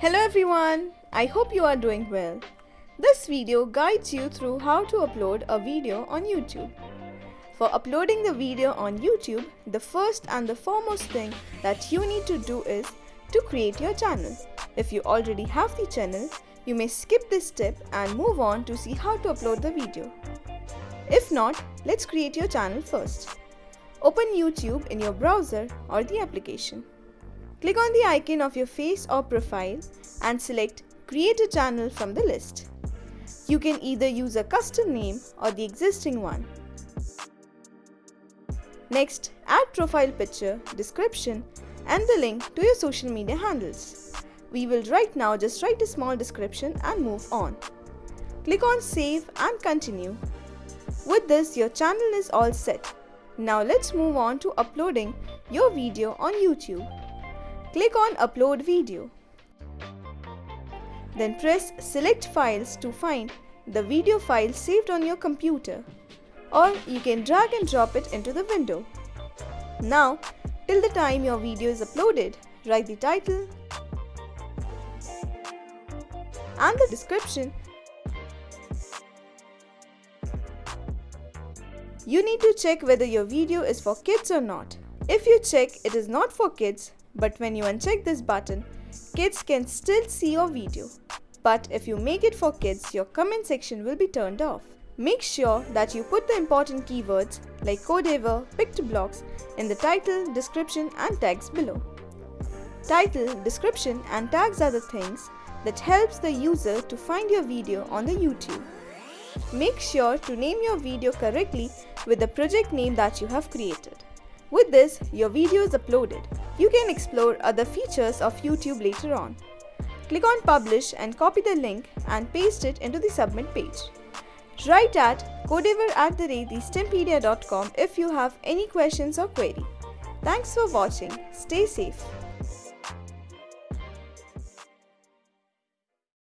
Hello everyone, I hope you are doing well. This video guides you through how to upload a video on YouTube. For uploading the video on YouTube, the first and the foremost thing that you need to do is to create your channel. If you already have the channel, you may skip this step and move on to see how to upload the video. If not, let's create your channel first. Open YouTube in your browser or the application. Click on the icon of your face or profile and select Create a channel from the list. You can either use a custom name or the existing one. Next, add profile picture, description and the link to your social media handles. We will right now just write a small description and move on. Click on save and continue. With this, your channel is all set. Now let's move on to uploading your video on YouTube. Click on upload video. Then press select files to find the video file saved on your computer or you can drag and drop it into the window. Now, till the time your video is uploaded, write the title and the description You need to check whether your video is for kids or not. If you check it is not for kids, but when you uncheck this button, kids can still see your video. But if you make it for kids, your comment section will be turned off. Make sure that you put the important keywords like Codeavour, PictoBlox in the title, description and tags below. Title, description and tags are the things that helps the user to find your video on the YouTube. Make sure to name your video correctly with the project name that you have created. With this, your video is uploaded. You can explore other features of YouTube later on. Click on publish and copy the link and paste it into the submit page. Write at codeavour at the if you have any questions or query. Thanks for watching. Stay safe.